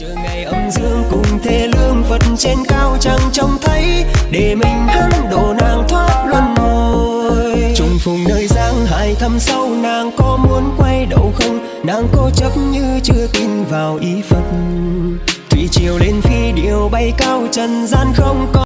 chờ ngày âm dương cùng thế lương phật trên cao chẳng trông thấy, để mình hắn độ nàng thoát luân hồi. Trùng phùng nơi giang hải thăm sâu, nàng có muốn quay đầu không? Nàng cố chấp như chưa tin vào ý phật. Thủy triều lên phi điều bay cao, trần gian không có